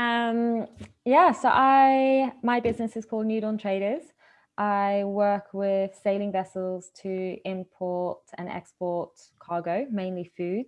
Um, yeah, so I my business is called New Dawn Traders. I work with sailing vessels to import and export cargo, mainly food,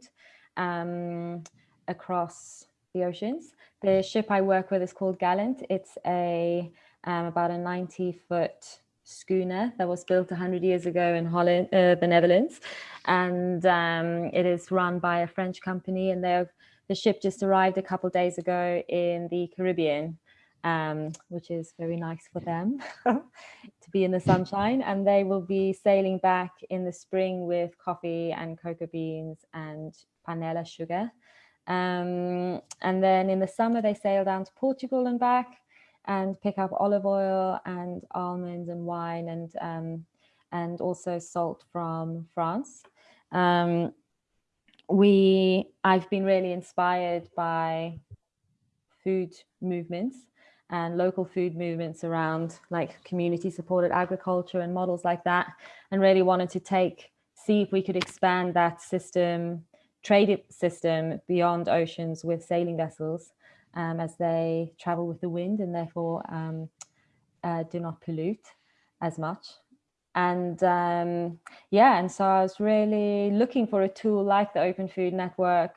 um, across the oceans. The ship I work with is called Gallant. It's a um, about a 90 foot schooner that was built 100 years ago in Holland, uh, the Netherlands. And um, it is run by a French company and the ship just arrived a couple days ago in the Caribbean, um, which is very nice for them to be in the sunshine. And they will be sailing back in the spring with coffee and cocoa beans and panela sugar. Um, and then in the summer, they sail down to Portugal and back and pick up olive oil and almonds and wine and um, and also salt from France. Um, we I've been really inspired by food movements and local food movements around like community supported agriculture and models like that and really wanted to take see if we could expand that system trade system beyond oceans with sailing vessels um, as they travel with the wind and therefore um, uh, do not pollute as much. And um, yeah, and so I was really looking for a tool like the Open Food Network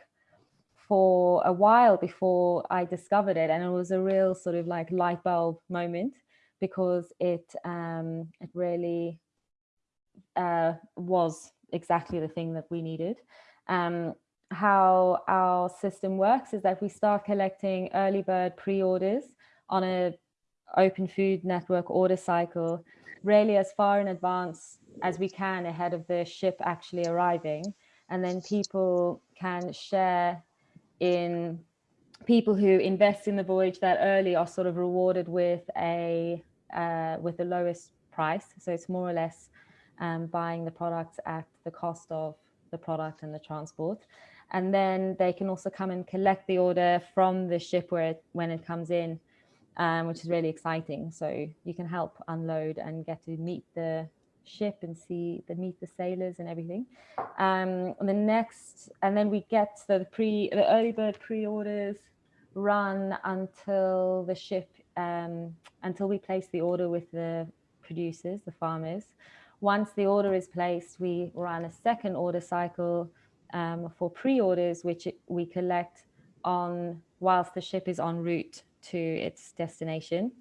for a while before I discovered it. And it was a real sort of like light bulb moment because it, um, it really uh, was exactly the thing that we needed. Um, how our system works is that we start collecting early bird pre-orders on a open food network order cycle really as far in advance as we can ahead of the ship actually arriving. And then people can share in people who invest in the voyage that early are sort of rewarded with a uh, with the lowest price. So it's more or less um, buying the products at the cost of the product and the transport and then they can also come and collect the order from the ship where it, when it comes in, um, which is really exciting. So you can help unload and get to meet the ship and see the meet the sailors and everything. Um, the next, and then we get the pre the early bird pre-orders run until the ship um, until we place the order with the producers, the farmers. Once the order is placed, we run a second order cycle um, for pre-orders, which we collect on whilst the ship is en route to its destination.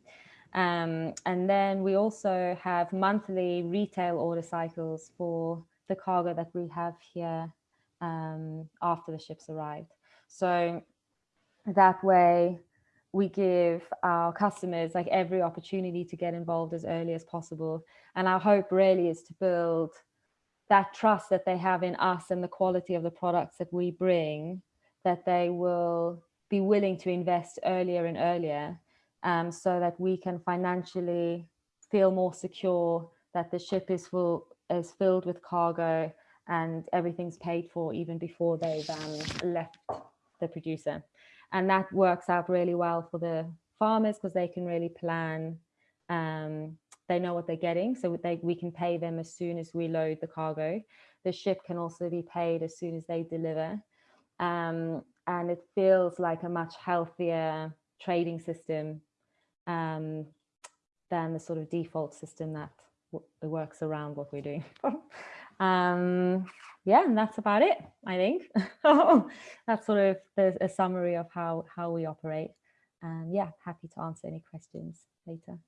Um, and then we also have monthly retail order cycles for the cargo that we have here um, after the ship's arrived. So that way we give our customers like every opportunity to get involved as early as possible. And our hope really is to build that trust that they have in us and the quality of the products that we bring, that they will be willing to invest earlier and earlier um, so that we can financially feel more secure that the ship is full is filled with cargo and everything's paid for even before they've um, left the producer. And that works out really well for the farmers because they can really plan um, they know what they're getting so they, we can pay them as soon as we load the cargo. The ship can also be paid as soon as they deliver. Um, and it feels like a much healthier trading system um, than the sort of default system that works around what we're doing um, yeah and that's about it i think. That's sort of a summary of how how we operate. And yeah happy to answer any questions later